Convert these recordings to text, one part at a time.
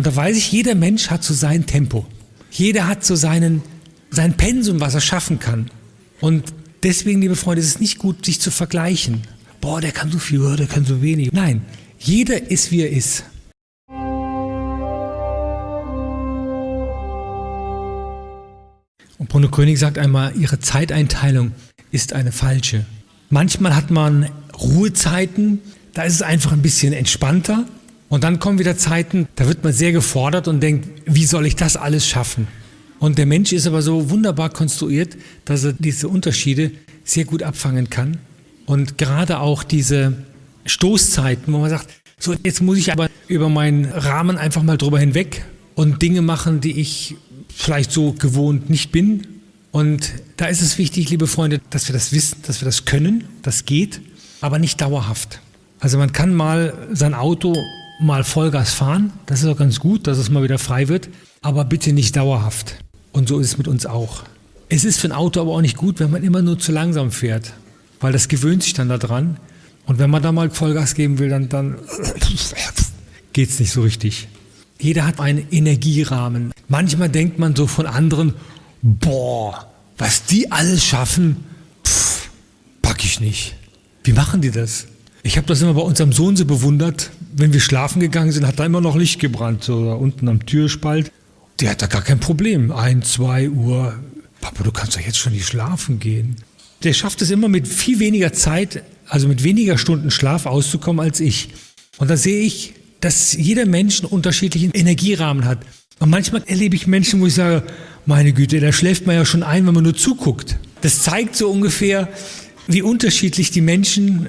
Und da weiß ich, jeder Mensch hat so sein Tempo. Jeder hat so seinen, sein Pensum, was er schaffen kann. Und deswegen, liebe Freunde, ist es nicht gut, sich zu vergleichen. Boah, der kann so viel, der kann so wenig. Nein, jeder ist, wie er ist. Und Bruno König sagt einmal, ihre Zeiteinteilung ist eine falsche. Manchmal hat man Ruhezeiten, da ist es einfach ein bisschen entspannter. Und dann kommen wieder Zeiten, da wird man sehr gefordert und denkt, wie soll ich das alles schaffen? Und der Mensch ist aber so wunderbar konstruiert, dass er diese Unterschiede sehr gut abfangen kann. Und gerade auch diese Stoßzeiten, wo man sagt, so jetzt muss ich aber über meinen Rahmen einfach mal drüber hinweg und Dinge machen, die ich vielleicht so gewohnt nicht bin. Und da ist es wichtig, liebe Freunde, dass wir das wissen, dass wir das können, das geht, aber nicht dauerhaft. Also man kann mal sein Auto mal Vollgas fahren, das ist auch ganz gut, dass es mal wieder frei wird, aber bitte nicht dauerhaft. Und so ist es mit uns auch. Es ist für ein Auto aber auch nicht gut, wenn man immer nur zu langsam fährt, weil das gewöhnt sich dann daran. Und wenn man da mal Vollgas geben will, dann, dann geht es nicht so richtig. Jeder hat einen Energierahmen. Manchmal denkt man so von anderen, boah, was die alles schaffen, pff, pack ich nicht. Wie machen die das? Ich habe das immer bei unserem Sohn so bewundert. Wenn wir schlafen gegangen sind, hat da immer noch Licht gebrannt, so da unten am Türspalt. Der hat da gar kein Problem. Ein, zwei Uhr. Papa, du kannst doch jetzt schon nicht schlafen gehen. Der schafft es immer mit viel weniger Zeit, also mit weniger Stunden Schlaf auszukommen als ich. Und da sehe ich, dass jeder Mensch einen unterschiedlichen Energierahmen hat. Und manchmal erlebe ich Menschen, wo ich sage, meine Güte, da schläft man ja schon ein, wenn man nur zuguckt. Das zeigt so ungefähr, wie unterschiedlich die Menschen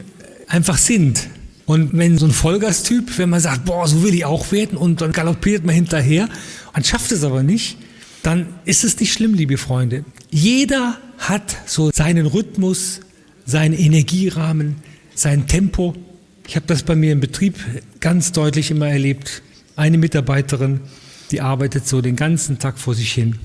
einfach sind. Und wenn so ein Vollgastyp, wenn man sagt, boah, so will ich auch werden und dann galoppiert man hinterher und schafft es aber nicht, dann ist es nicht schlimm, liebe Freunde. Jeder hat so seinen Rhythmus, seinen Energierahmen, sein Tempo ich habe das bei mir im Betrieb ganz deutlich immer erlebt. Eine Mitarbeiterin, die arbeitet so den ganzen Tag vor sich hin.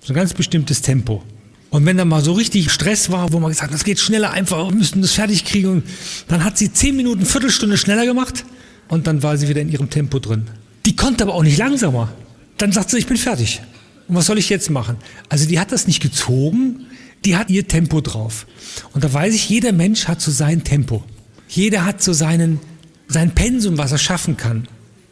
So ein ganz bestimmtes Tempo. Und wenn da mal so richtig Stress war, wo man gesagt hat, das geht schneller einfach, wir müssen das fertig kriegen, dann hat sie zehn Minuten, Viertelstunde schneller gemacht und dann war sie wieder in ihrem Tempo drin. Die konnte aber auch nicht langsamer. Dann sagt sie, ich bin fertig. Und was soll ich jetzt machen? Also die hat das nicht gezogen, die hat ihr Tempo drauf. Und da weiß ich, jeder Mensch hat so sein Tempo. Jeder hat so seinen, sein Pensum, was er schaffen kann.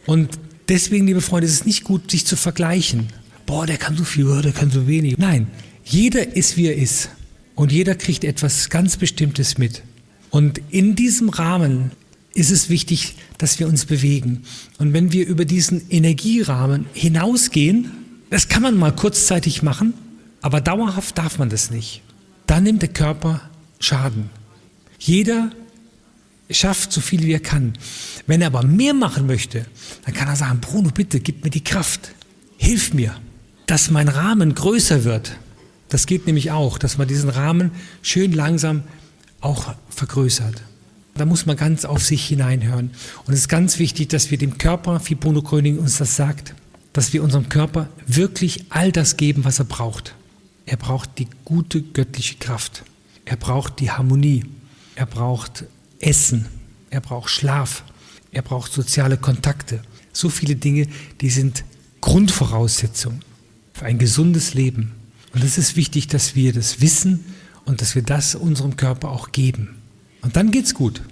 Und deswegen, liebe Freunde, ist es nicht gut, sich zu vergleichen. Boah, der kann so viel, der kann so wenig. Nein, jeder ist, wie er ist. Und jeder kriegt etwas ganz Bestimmtes mit. Und in diesem Rahmen ist es wichtig, dass wir uns bewegen. Und wenn wir über diesen Energierahmen hinausgehen, das kann man mal kurzzeitig machen, aber dauerhaft darf man das nicht. Dann nimmt der Körper Schaden. Jeder schafft so viel wie er kann. Wenn er aber mehr machen möchte, dann kann er sagen, Bruno, bitte, gib mir die Kraft. Hilf mir, dass mein Rahmen größer wird. Das geht nämlich auch, dass man diesen Rahmen schön langsam auch vergrößert. Da muss man ganz auf sich hineinhören. Und es ist ganz wichtig, dass wir dem Körper, wie Bruno Gröning uns das sagt, dass wir unserem Körper wirklich all das geben, was er braucht. Er braucht die gute göttliche Kraft. Er braucht die Harmonie. Er braucht Essen, er braucht Schlaf, er braucht soziale Kontakte. So viele Dinge, die sind Grundvoraussetzung für ein gesundes Leben. Und es ist wichtig, dass wir das wissen und dass wir das unserem Körper auch geben. Und dann geht's gut.